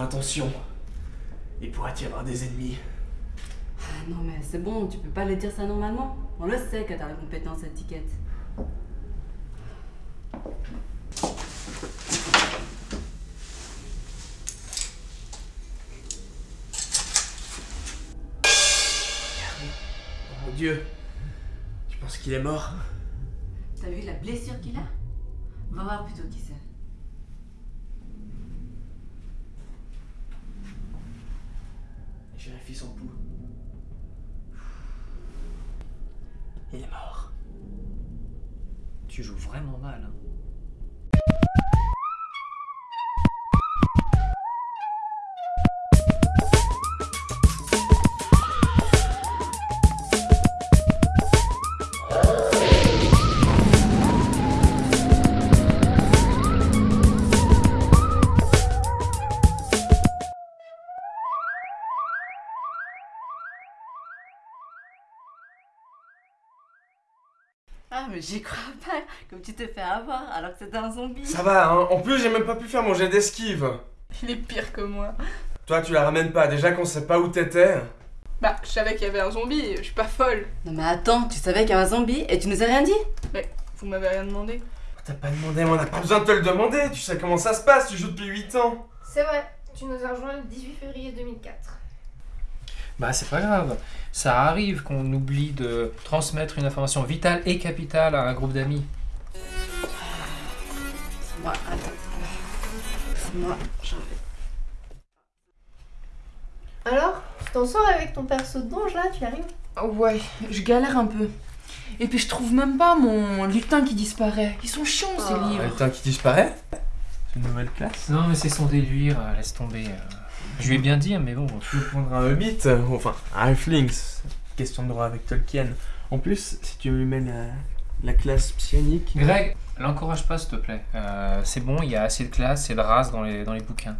intentions. Il pourrait y avoir des ennemis. Ah non mais c'est bon, tu peux pas le dire ça normalement. On le sait que t'as la compétence étiquette. Oh mon dieu. Tu penses qu'il est mort? T'as vu la blessure qu'il a? Va voir plutôt qui c'est. Je vérifie son pouls. Il est mort. Tu joues vraiment mal. Hein. Ah mais j'y crois pas, comme tu te fais avoir alors que c'était un zombie. Ça va, hein. En plus, j'ai même pas pu faire mon jet d'esquive. Il est pire que moi. Toi, tu la ramènes pas. Déjà qu'on sait pas où t'étais. Bah, je savais qu'il y avait un zombie, je suis pas folle. Non mais attends, tu savais qu'il y avait un zombie et tu nous as rien dit? Vous m'avez rien demandé. T'as pas demandé, mais on a pas besoin de te le demander. Tu sais comment ça se passe, tu joues depuis 8 ans. C'est vrai, tu nous as rejoint le 18 février 2004. Bah c'est pas grave. Ça arrive qu'on oublie de transmettre une information vitale et capitale à un groupe d'amis. C'est moi, attends. C'est moi, j'en vais. Alors, tu t'en sors avec ton perso de donge là, tu y arrives? Ouais, je galère un peu. Et puis je trouve même pas mon lutin qui disparaît. Ils sont chiants ces Oh. livres. Putain, qui disparaît? C'est une nouvelle classe? Non mais c'est son délire, euh, laisse tomber. euh. Je lui ai bien dit, mais bon. Tu veux prendre un Hobbit ou Enfin, un Halfling. c'est Question de droit avec Tolkien. En plus, si tu lui mets la, la classe psionique. Greg, l'encourage pas s'il te plaît. Euh, c'est bon, il y a assez de classe et de race dans les, dans les bouquins.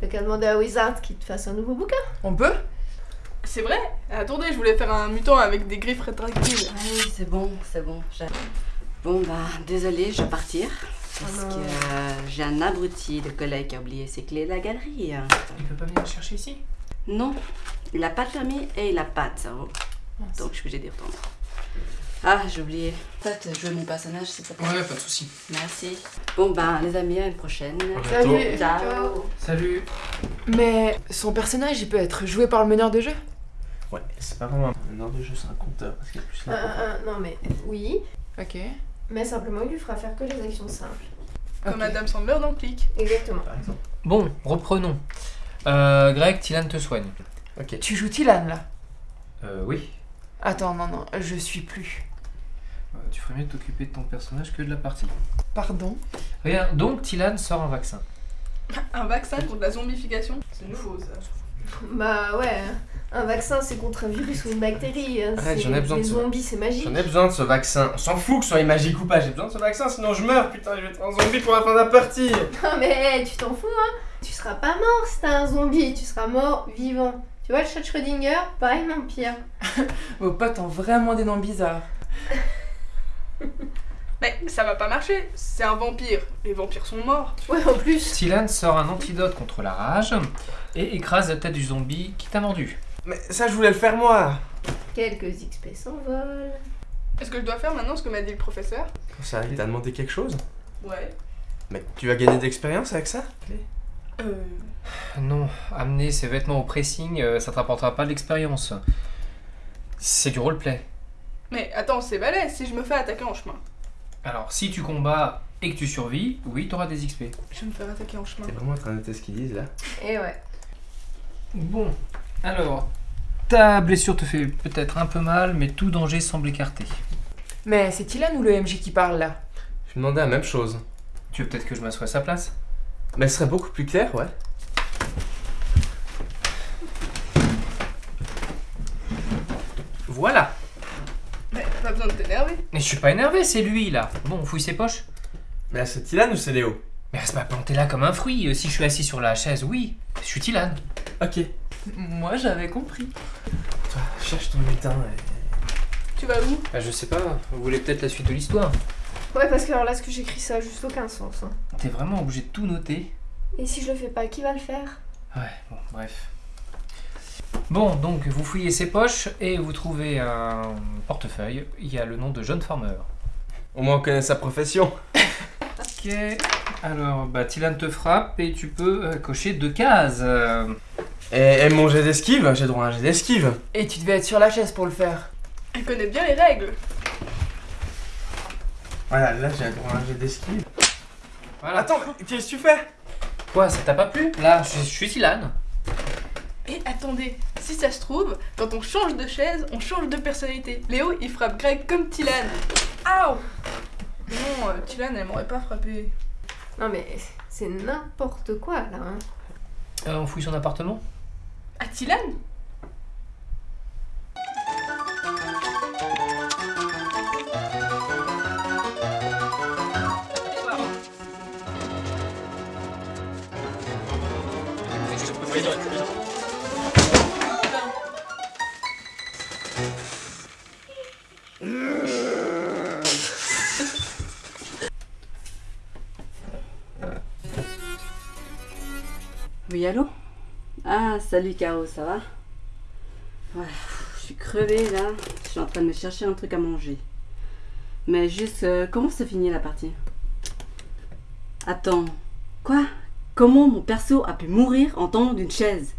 Fait qu'à demander à Wizard qu'il te fasse un nouveau bouquin. On peut? C'est vrai? Attendez, je voulais faire un mutant avec des griffes rétractiles. Ah oui, c'est bon, c'est bon. Bon bah, désolé, je vais partir. Parce Ah que euh, j'ai un abruti de collègue qui a oublié ses clés de la galerie. hein. Il peut pas venir le chercher ici? Non, il a pas de permis et il a pas de cerveau. Donc je suis obligée d'y retourner. Ah, j'ai oublié. Peut-être jouer mon personnage, te plaît. Ouais, pas de soucis. Merci. Bon ben, les amis, à une prochaine. Salut Ciao. Salut Mais son personnage, il peut être joué par le meneur de jeu? Ouais, c'est pas vraiment un ordre de jeu, c'est un compteur. Parce qu'il y a plus Euh, euh, non mais oui, Ok. Mais simplement il lui fera faire que les actions simples. Comme Ok. Madame Sandler dans Click. Exactement. par exemple. Bon, reprenons. Euh, Greg, Tilan te soigne. Ok. Tu joues Tilan là? Euh, oui. Attends, non, non, je suis plus. Euh, tu ferais mieux de t'occuper de ton personnage que de la partie. Pardon? Rien, donc Tilan sort un vaccin. Un vaccin contre la zombification? C'est nouveau ça. Bah ouais, un vaccin c'est contre un virus ou une bactérie. hein, Arrête, c'est- j'en ai besoin de ça. zombies c'est magique. J'en ai besoin de ce vaccin. On s'en fout que ce soit magique ou pas. J'ai besoin de ce vaccin, sinon je meurs. Putain, je vais être un zombie pour la fin de la partie. Non mais hey, tu t'en fous hein Tu seras pas mort si t'es un zombie, tu seras mort vivant. Tu vois le chat de Schrödinger? Pareil non pire. Vos potes ont vraiment des noms bizarres. Mais ça va pas marcher, c'est un vampire. Les vampires sont morts. Ouais en plus. Tilan sort un antidote contre la rage et écrase la tête du zombie qui t'a mordu. Mais ça, je voulais le faire moi. Quelques XP s'envolent. Est-ce que je dois faire maintenant ce que m'a dit le professeur? Ça, il t'a demandé quelque chose? Ouais. Mais tu vas gagner d'expérience avec ça Euh. Non, amener ses vêtements au pressing, euh, ça te rapportera pas de l'expérience. C'est du roleplay. Mais attends, c'est balèze si je me fais attaquer en chemin. Alors, si tu combats et que tu survis, oui, t'auras des XP. Je vais me faire attaquer en chemin. T'es vraiment en train de noter ce qu'ils disent là? Et ouais. Bon, alors, ta blessure te fait peut-être un peu mal, mais tout danger semble écarté. Mais c'est Tilan ou le MJ qui parle là? Je me demandais la même chose. Tu veux peut-être que je m'assoie à sa place? Mais ce serait beaucoup plus clair, ouais. Voilà pas besoin de t'énerver. Mais je suis pas énervé, c'est lui là. Bon, on fouille ses poches. Mais là, c'est Tilan ou c'est Léo? Mais reste pas planté là comme un fruit. Euh, Si je suis assis sur la chaise, oui, je suis Tilan. Ok. Moi j'avais compris. Toi, cherche ton lutin et... Tu vas où? Bah, je sais pas, vous voulez peut-être la suite de l'histoire. Ouais parce que alors là ce que j'écris ça a juste aucun sens. hein. T'es vraiment obligé de tout noter Et si je le fais pas, qui va le faire? Ouais, bon, bref. Bon, donc vous fouillez ses poches et vous trouvez un portefeuille. Il y a le nom de John Farmer. Au moins on connaît sa profession. Ok. Alors, bah, Tilan te frappe et tu peux euh, cocher deux cases. Euh, Et, et mon jet d'esquive, j'ai droit à un jet d'esquive. Et tu devais être sur la chaise pour le faire. Elle connaît bien les règles. Voilà, là j'ai droit à un jet d'esquive. Voilà. Attends, qu'est-ce que tu fais? Quoi, ça t'a pas plu? Là, je, je suis Tilan. Et attendez, si ça se trouve, quand on change de chaise, on change de personnalité. Léo, il frappe Greg comme Tilan. Aouh Non, euh, Tilan, elle m'aurait pas frappé. Non mais c'est n'importe quoi là. Hein. Euh, on fouille son appartement? Ah, Tilan Oui, allô? Ah, salut Caro, ça va? Je suis crevée là. Je suis en train de me chercher un truc à manger. Mais juste, euh, comment se finit la partie? Attends, quoi? Comment mon perso a pu mourir en tombant d'une chaise?